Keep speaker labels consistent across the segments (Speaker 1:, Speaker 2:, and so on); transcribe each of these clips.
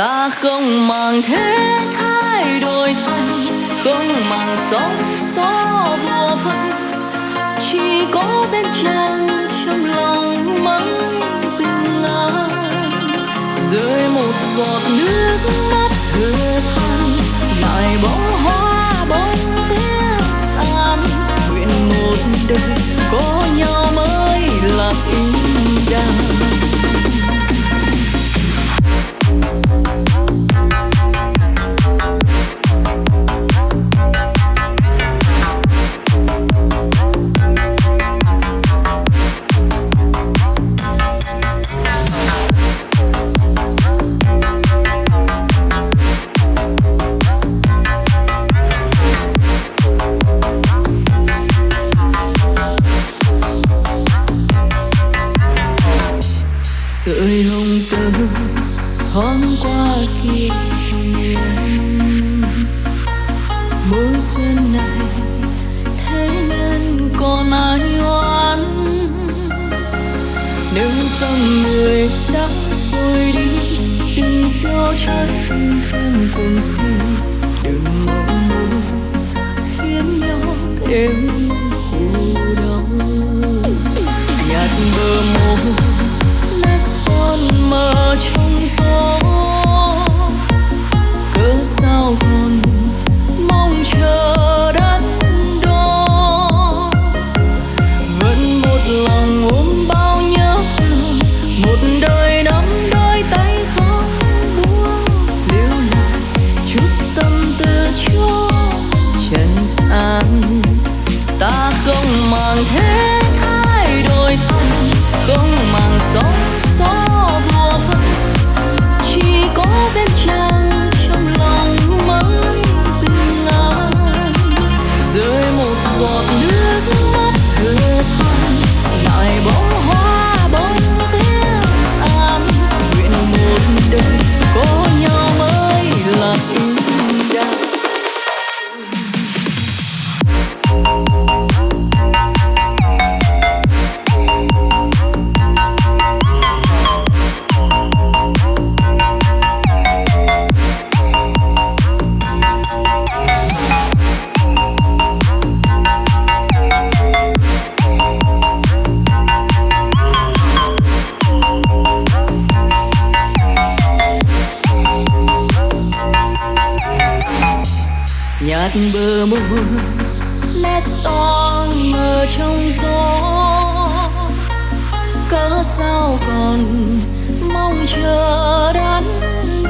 Speaker 1: ta không màng thế thái đổi thay, không màng sóng gió mùa phân chỉ có bên chàng trong lòng mãi bình an. Rơi một giọt nước mắt thừa than lại bóng hoa bóng tiếc tan nguyện một đời có nhau mới là ý thoáng qua kia, mùa xuân này thế nên còn ai oán? Nếu tâm người đã trôi đi đừng gieo trái tim thêm cuồng si đừng mộng muốn khiến nhau thêm khổ đau. Nhạt bờ môi nhạt bờ môi nét son mờ trong gió. Cớ sao còn mong chờ đắn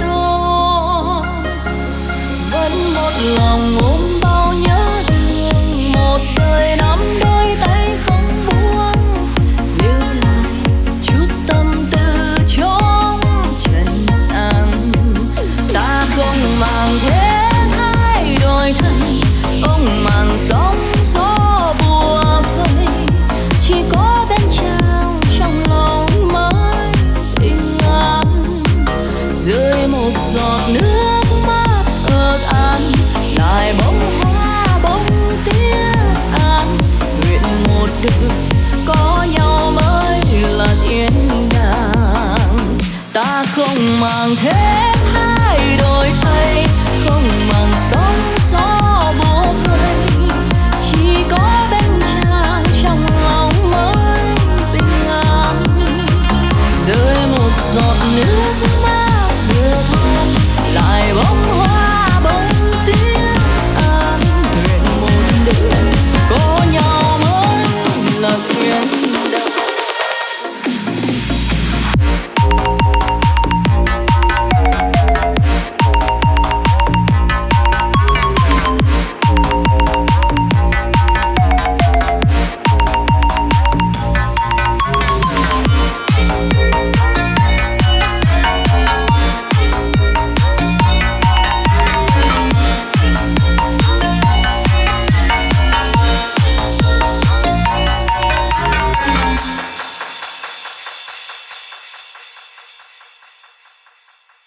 Speaker 1: đo? Vẫn một lòng ôm không màng hết hai đôi tay, không màng sóng gió bố vây chỉ có bên chàng trong lòng mới bình an. Rơi một giọt nước mắt vừa than lại bóng hoa bóng tiếng an. Nguyện một đêm có nhau mới là quyền đâu